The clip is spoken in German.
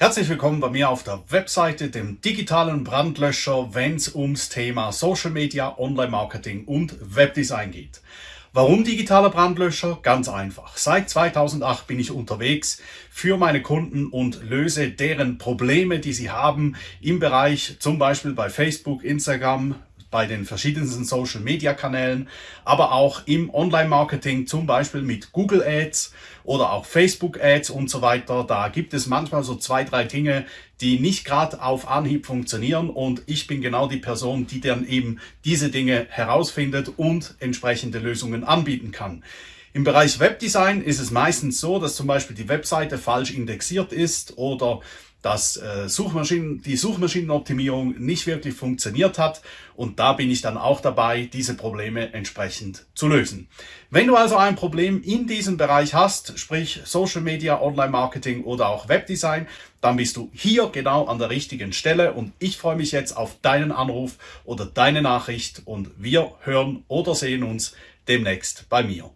Herzlich willkommen bei mir auf der Webseite, dem digitalen Brandlöscher, wenn es ums Thema Social Media, Online Marketing und Webdesign geht. Warum digitaler Brandlöscher? Ganz einfach. Seit 2008 bin ich unterwegs für meine Kunden und löse deren Probleme, die sie haben im Bereich zum Beispiel bei Facebook, Instagram, bei den verschiedensten Social Media Kanälen, aber auch im Online Marketing, zum Beispiel mit Google Ads oder auch Facebook Ads und so weiter. Da gibt es manchmal so zwei, drei Dinge, die nicht gerade auf Anhieb funktionieren und ich bin genau die Person, die dann eben diese Dinge herausfindet und entsprechende Lösungen anbieten kann. Im Bereich Webdesign ist es meistens so, dass zum Beispiel die Webseite falsch indexiert ist oder dass äh, Suchmaschinen, die Suchmaschinenoptimierung nicht wirklich funktioniert hat und da bin ich dann auch dabei, diese Probleme entsprechend zu lösen. Wenn du also ein Problem in diesem Bereich hast, sprich Social Media, Online Marketing oder auch Webdesign, dann bist du hier genau an der richtigen Stelle und ich freue mich jetzt auf deinen Anruf oder deine Nachricht und wir hören oder sehen uns demnächst bei mir.